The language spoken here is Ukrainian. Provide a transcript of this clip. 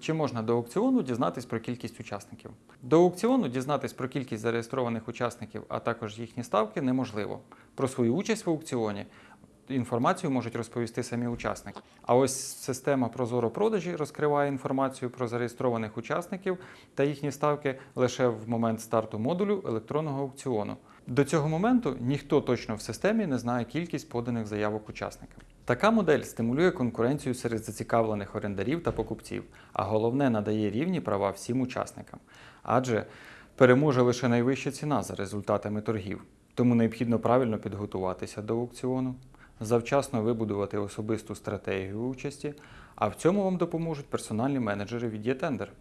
Чи можна до аукціону дізнатись про кількість учасників? До аукціону дізнатись про кількість зареєстрованих учасників, а також їхні ставки неможливо. Про свою участь в аукціоні інформацію можуть розповісти самі учасники. А ось система Прозоро продажі розкриває інформацію про зареєстрованих учасників та їхні ставки лише в момент старту модулю електронного аукціону. До цього моменту ніхто точно в системі не знає кількість поданих заявок учасникам. Така модель стимулює конкуренцію серед зацікавлених орендарів та покупців, а головне надає рівні права всім учасникам. Адже переможе лише найвища ціна за результатами торгів. Тому необхідно правильно підготуватися до аукціону, завчасно вибудувати особисту стратегію участі, а в цьому вам допоможуть персональні менеджери від «Єтендер».